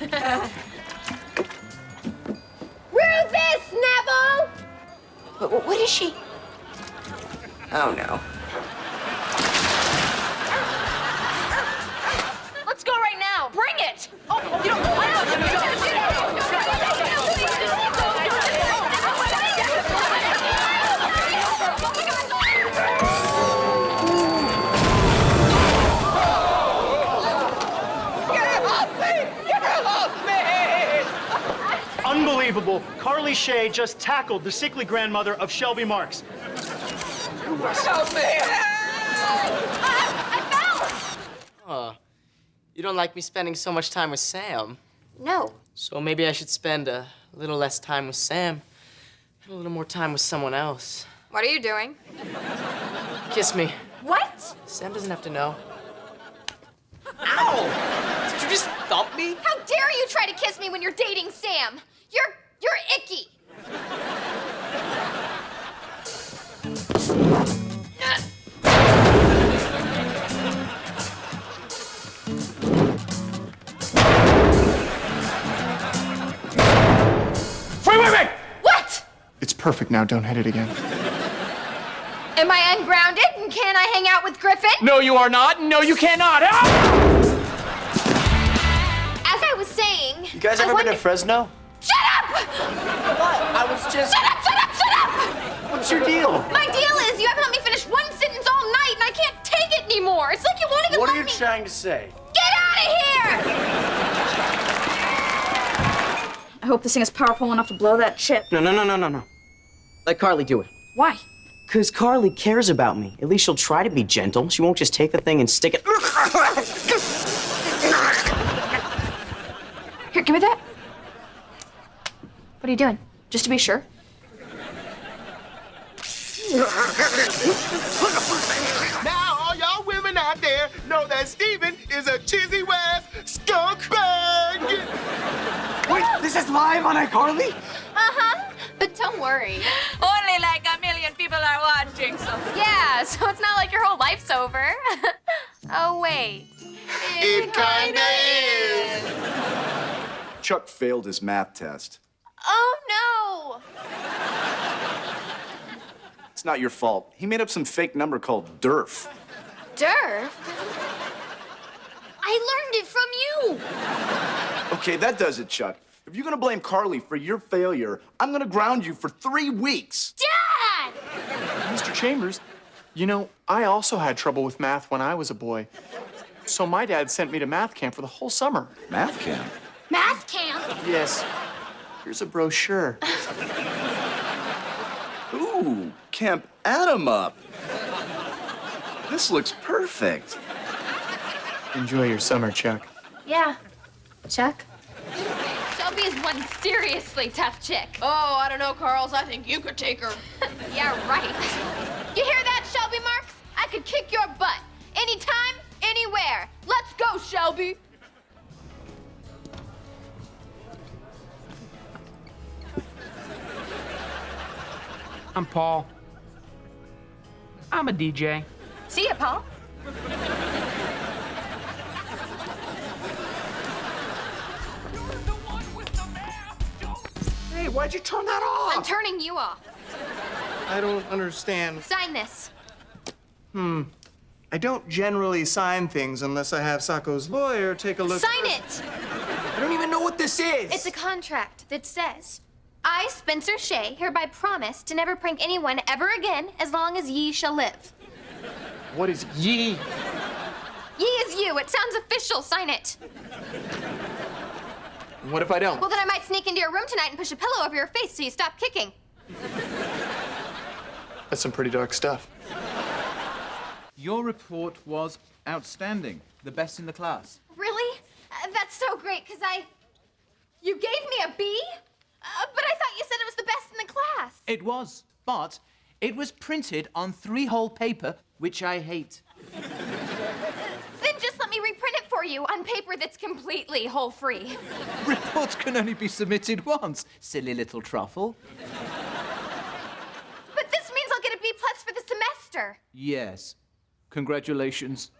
Rufus Neville! What, what is she? Oh, no. Unbelievable. Carly Shay just tackled the sickly grandmother of Shelby Marks. Oh, you don't like me spending so much time with Sam. No. So maybe I should spend a little less time with Sam and a little more time with someone else. What are you doing? Kiss me. What? Sam doesn't have to know. Ow! Did you just thump me? How dare you try to kiss me when you're dating Sam? You're you're icky. Wait, wait, wait! What? It's perfect now. Don't hit it again. Am I ungrounded and can I hang out with Griffin? No, you are not. No, you cannot. Ah! As I was saying. You guys I ever been wonder- to Fresno? Up! I was just. Shut up! Shut up! Shut up! What's your deal? My deal is you haven't let me finish one sentence all night, and I can't take it anymore. It's like you won't even What are you me. trying to say? Get out of here! I hope this thing is powerful enough to blow that chip. No, no, no, no, no, no. Let Carly do it. Why? Because Carly cares about me. At least she'll try to be gentle. She won't just take the thing and stick it. Here, give me that. What are you doing? Just to be sure. Now, all y'all women out there know that Steven is a Chizzy West skunk bag. Wait, this is live on iCarly? Uh-huh. But don't worry. Only like a million people are watching, so. Yeah, so it's not like your whole life's over. oh, wait. It kinda is. Chuck failed his math test. Oh, no. It's not your fault. He made up some fake number called DERF. DERF? I learned it from you. Okay, that does it, Chuck. If you're gonna blame Carly for your failure, I'm gonna ground you for three weeks. Dad! Mr. Chambers, you know, I also had trouble with math when I was a boy. So my dad sent me to math camp for the whole summer. Math camp? Math camp. Yes. Here's a brochure. Ooh, Camp Adam up. This looks perfect. Enjoy your summer, Chuck. Yeah. Chuck? Shelby is one seriously tough chick. Oh, I don't know, Carls. I think you could take her. Yeah, right. You hear that, Shelby Marks? I could kick your butt. Anytime, anywhere. Let's go, Shelby. I'm Paul. I'm a DJ. See ya, Paul. Hey, why'd you turn that off? I'm turning you off. I don't understand. Sign this. Hmm. I don't generally sign things unless I have Socko's lawyer take a look. At it. Sign it. I don't even know what this is. It's a contract that says, I, Spencer Shay, hereby promise to never prank anyone ever again as long as ye shall live. What is ye? Ye is you. It sounds official. Sign it. What if I don't? Well, then I might sneak into your room tonight and push a pillow over your face so you stop kicking. That's some pretty dark stuff. Your report was outstanding, the best in the class. Really? Uh, that's so great, because I. You gave me a B? Uh, but I thought you said it was the best in the class. It was, but it was printed on three-hole paper, which I hate. Then just let me reprint it for you on paper that's completely hole free. Reports can only be submitted once, silly little truffle. But this means I'll get a B plus for the semester. Yes. Congratulations.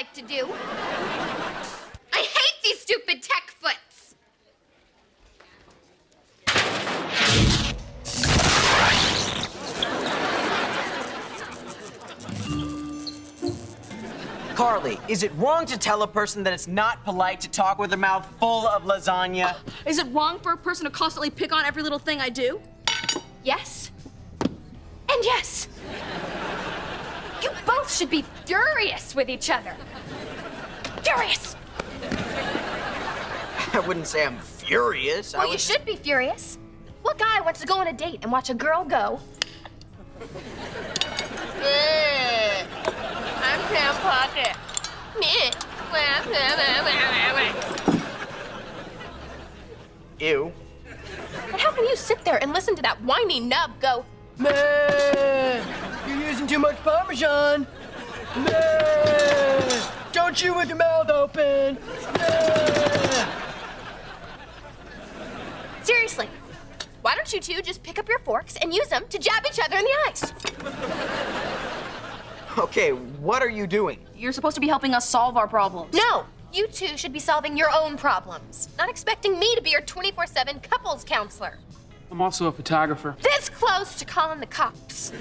Like to do. I hate these stupid tech foots. Carly, is it wrong to tell a person that it's not polite to talk with their mouth full of lasagna? Is it wrong for a person to constantly pick on every little thing I do? Yes. And yes. You both should be furious with each other. Furious. I wouldn't say I'm furious. I Well, you was- should be furious. What guy wants to go on a date and watch a girl go? I'm Sam Puckett. Ew. But how can you sit there and listen to that whiny nub go, Man, you're using too much Parmesan. Man, don't chew with your mouth open. seriously? Why don't you two just pick up your forks and use them to jab each other in the eyes? Okay, what are you doing? You're supposed to be helping us solve our problems. No, you two should be solving your own problems, not expecting me to be your 24 7 couples counselor. I'm also a photographer. This close to calling the cops.